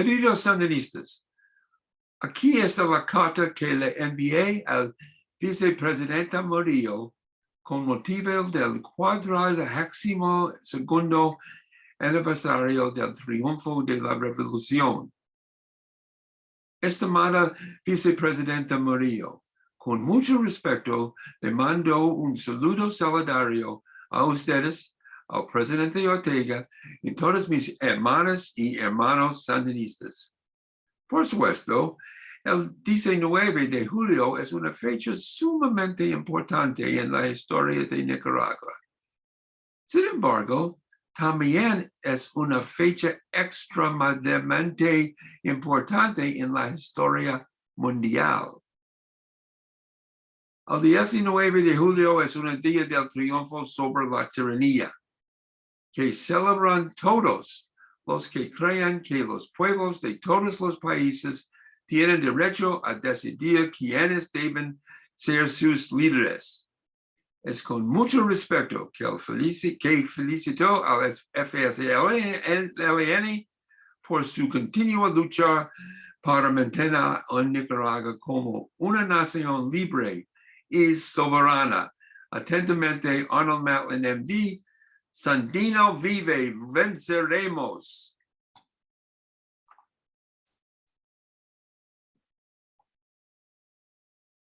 Queridos sandinistas, aquí está la carta que le envié al vicepresidente Murillo con motivo del cuadragésimo segundo aniversario del triunfo de la revolución. Estimada vicepresidenta Murillo, con mucho respeto le mando un saludo solidario a ustedes, al presidente Ortega y todas mis hermanas y hermanos sandinistas. Por supuesto, el 19 de julio es una fecha sumamente importante en la historia de Nicaragua. Sin embargo, también es una fecha extremadamente importante en la historia mundial. El 19 de julio es un día del triunfo sobre la tiranía, que celebran todos los que crean que los pueblos de todos los países tienen derecho a decidir quiénes deben ser sus líderes. Es con mucho respeto que, el felici que felicito al FSLN por su continua lucha para mantener a Nicaragua como una nación libre y soberana. Atentamente, Arnold Matlin, MD, Sandino vive, venceremos.